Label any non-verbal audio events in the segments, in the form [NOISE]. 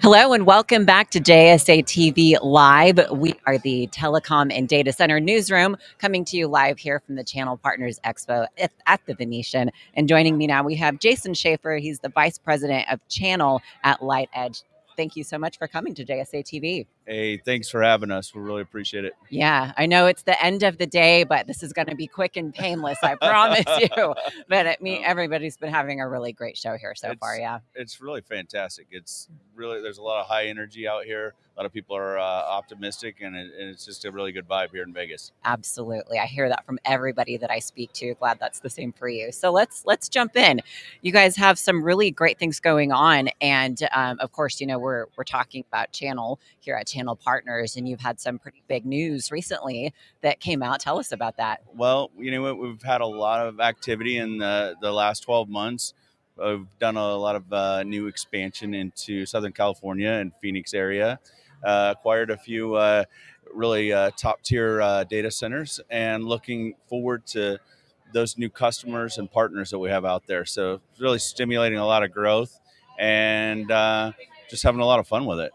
Hello and welcome back to JSA TV Live. We are the Telecom and Data Center Newsroom coming to you live here from the Channel Partners Expo at the Venetian. And joining me now, we have Jason Schaefer. He's the Vice President of Channel at LightEdge. Thank you so much for coming to JSA TV. Hey, thanks for having us. We really appreciate it. Yeah, I know it's the end of the day, but this is going to be quick and painless. I promise [LAUGHS] you. But I mean, everybody's been having a really great show here so it's, far. Yeah, it's really fantastic. It's really there's a lot of high energy out here. A lot of people are uh, optimistic, and, it, and, it's just a really good vibe here in Vegas. Absolutely, I hear that from everybody that I speak to. Glad that's the same for you. So let's let's jump in. You guys have some really great things going on, and um, of course, you know we're we're talking about channel here at Channel Partners, and you've had some pretty big news recently that came out. Tell us about that. Well, you know we've had a lot of activity in the the last twelve months. I've done a lot of uh, new expansion into Southern California and Phoenix area. Uh, acquired a few uh, really uh, top tier uh, data centers and looking forward to those new customers and partners that we have out there. So really stimulating a lot of growth and uh, just having a lot of fun with it.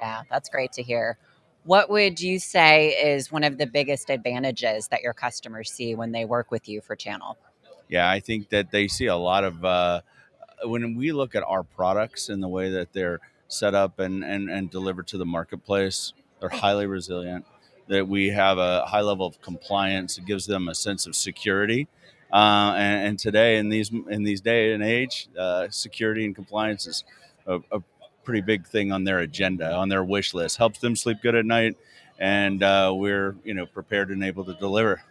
Yeah, that's great to hear. What would you say is one of the biggest advantages that your customers see when they work with you for channel? Yeah, I think that they see a lot of when we look at our products and the way that they're set up and, and, and delivered to the marketplace, they're highly resilient. That we have a high level of compliance. It gives them a sense of security. Uh, and, and, today, in these in these day and age, uh, security and compliance is a, a, pretty big thing on their agenda, on their wish list. Helps them sleep good at night, and uh, we're you know prepared and able to deliver.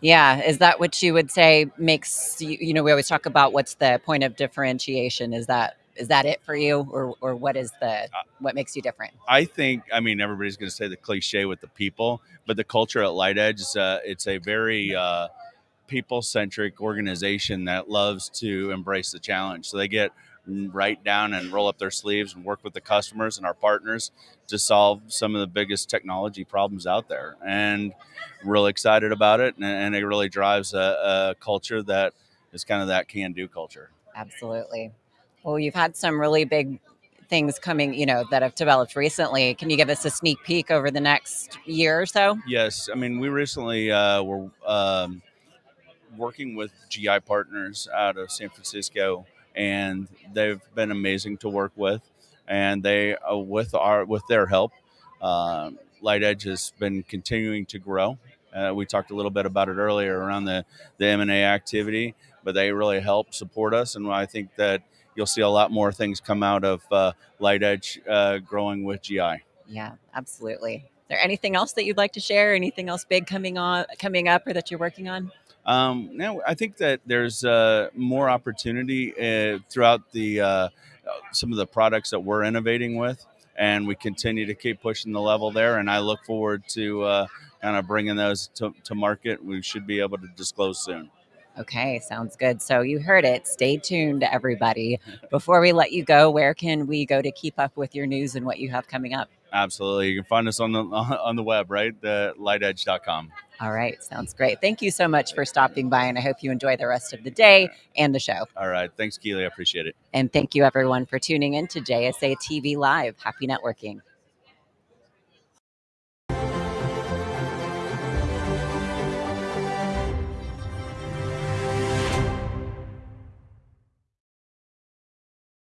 Yeah, is that what you would say makes you? You know, we always talk about what's the point of differentiation. Is that is that it for you, or or what is the what makes you different? I think. I mean, everybody's going to say the cliche with the people, but the culture at LightEdge is uh, it's a very uh, people centric organization that loves to embrace the challenge. So they get right down and roll up their sleeves and work with the customers and our partners to solve some of the biggest technology problems out there. And really excited about it. And, and it really drives a, a culture that is kind of that can do culture. Absolutely. Well, you've had some really big things coming, you know, that have developed recently. Can you give us a sneak peek over the next year or so? Yes. I mean, we recently uh, were um, working with GI partners out of San Francisco and they've been amazing to work with. And they, uh, with our with their help, uh, LightEdge has been continuing to grow. Uh, we talked a little bit about it earlier around the the M and A activity, but they really help support us, and I think that you'll see a lot more things come out of uh, LightEdge uh, growing with GI. Yeah, absolutely. Is there anything else that you'd like to share? Anything else big coming on coming up or that you're working on? Um, now, I think that there's uh, more opportunity uh, throughout the uh, some of the products that we're innovating with, and we continue to keep pushing the level there. And I look forward to uh, kind of bringing those to, to market. We should be able to disclose soon. Okay, sounds good. So you heard it. Stay tuned, everybody. [LAUGHS] Before we let you go, where can we go to keep up with your news and what you have coming up? Absolutely. You can find us on the [LAUGHS] on the web, right? The lightedge.com. All right, sounds great. Thank you so much for stopping by, and I hope you enjoy the rest of the day and the show. All right, thanks, Keely. I appreciate it. And thank you, everyone, for tuning in to JSA TV Live. Happy networking.